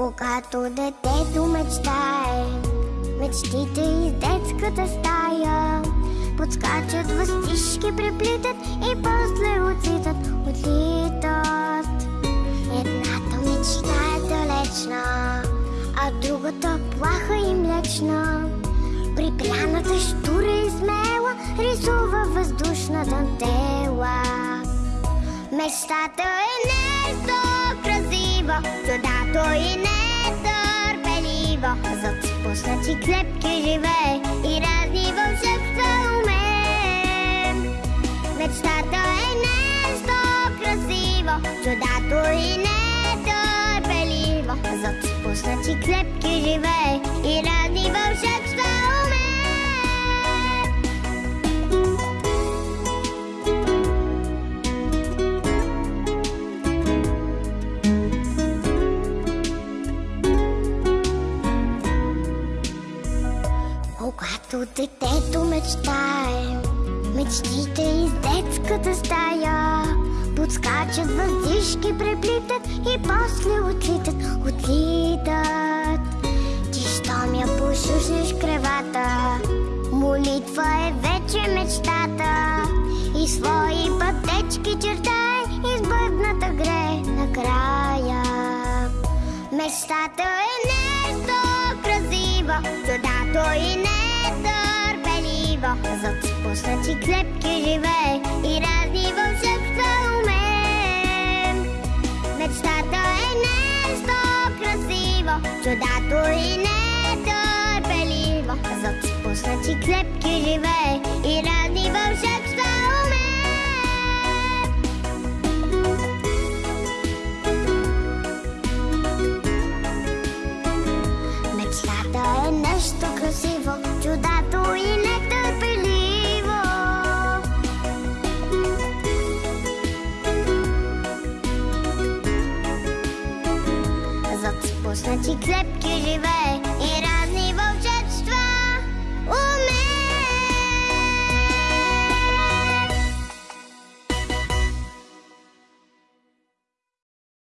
Когато детето мечтае, мечтите из детската стая Подскачат въстишки, преплитат и после отлитат, отлитат. Едната мечта е далечна, а другата плаха и млечна. Припряната штура и смела рисува въздушна дантела Мечтата е нещо красиво, чудато и niego Rozpocznę ci klepki żywej i raźliwą się całą mym Lecz na to inesto krasivo, czuda i netorpelivo Rozpocznę ci klepki żywej i raźliwą Когато детето мечтае, мечтите из детската стая. Подскачат въздишки, преплитат и после отлитат, отлитат. Ти щом я пошушнеш кревата, молитва е вече мечтата. И свои пътечки чертай, избъдната гре накрая Мечтата е W postaci klepki żywej i razliwą szybką mym. Lecz na to enesto krasivo, cudatu i netorpelivo. W postaci klepki żywej i razliwą Constanti Club que j'y vais. Et